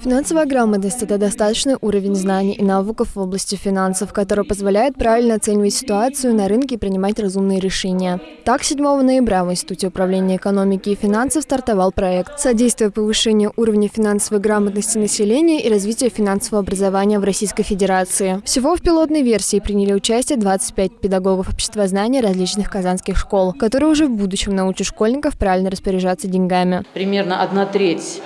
Финансовая грамотность – это достаточный уровень знаний и навыков в области финансов, который позволяет правильно оценивать ситуацию на рынке и принимать разумные решения. Так, 7 ноября в Институте управления экономики и финансов стартовал проект «Содействие повышению уровня финансовой грамотности населения и развития финансового образования в Российской Федерации». Всего в пилотной версии приняли участие 25 педагогов обществознания различных казанских школ, которые уже в будущем научат школьников правильно распоряжаться деньгами. Примерно одна треть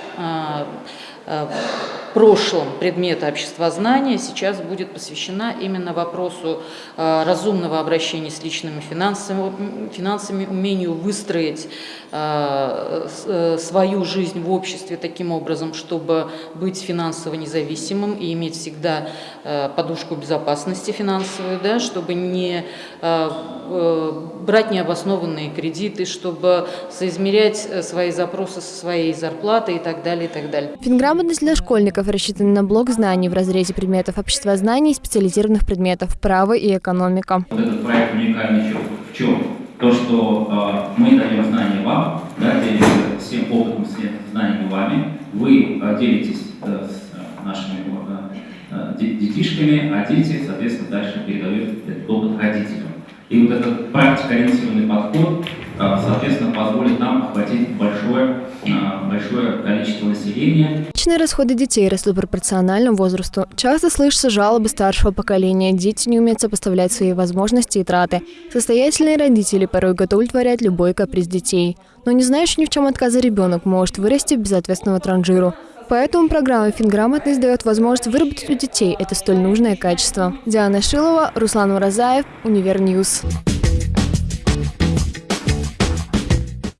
а, Э, прошлом предмета обществознания сейчас будет посвящена именно вопросу э, разумного обращения с личными финансами, финансами умению выстроить э, свою жизнь в обществе таким образом, чтобы быть финансово независимым и иметь всегда подушку безопасности финансовую, да, чтобы не брать необоснованные кредиты, чтобы соизмерять свои запросы со своей зарплатой и так далее, и так далее. Грамотность для школьников рассчитана на блок знаний в разрезе предметов обществознания и специализированных предметов право и экономика. Вот этот проект уникальный еще в чем? То, что э, мы даем знания вам, да, делимся всем опытом, всем знаниями вами, вы э, делитесь э, с э, нашими э, детишками, а дети, соответственно, дальше передают этот опыт родителям. И вот этот практикоориентированный подход, э, соответственно, позволит нам охватить большое количество населения. Личные расходы детей растут пропорционально возрасту. Часто слышатся жалобы старшего поколения. Дети не умеют сопоставлять свои возможности и траты. Состоятельные родители порой готовы удовлетворять любой каприз детей. Но не знающий ни в чем отказа ребенок может вырасти в безответственного транжиру. Поэтому программа «Финграмотность» дает возможность выработать у детей это столь нужное качество. Диана Шилова, Руслан Уразаев, Универ News.